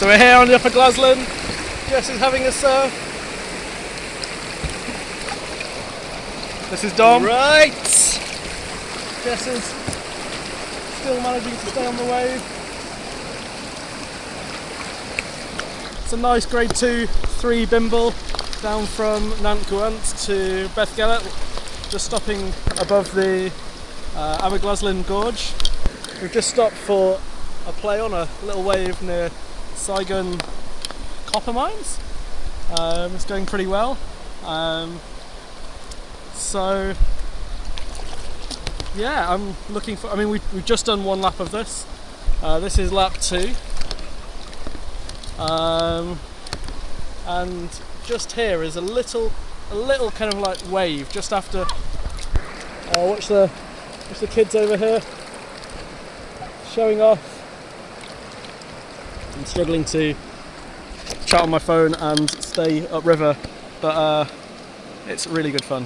So we're here on the Upper Glaslyn. Jess is having a surf. This is Dom. Right. Jess is still managing to stay on the wave. It's a nice grade 2, 3 bimble down from Nant Gwynant to Beddgelert, just stopping above the uh, Aberglaslyn Gorge. We've just stopped for a play on a little wave near Sygun copper mines. Um, it's going pretty well. Um, so yeah, I'm looking for. I mean, we, we've just done one lap of this. Uh, this is lap two. Um, and just here is a little, a little kind of like wave just after. Uh, watch the, watch the kids over here showing off. I'm struggling to chat on my phone and stay upriver, but uh, it's really good fun.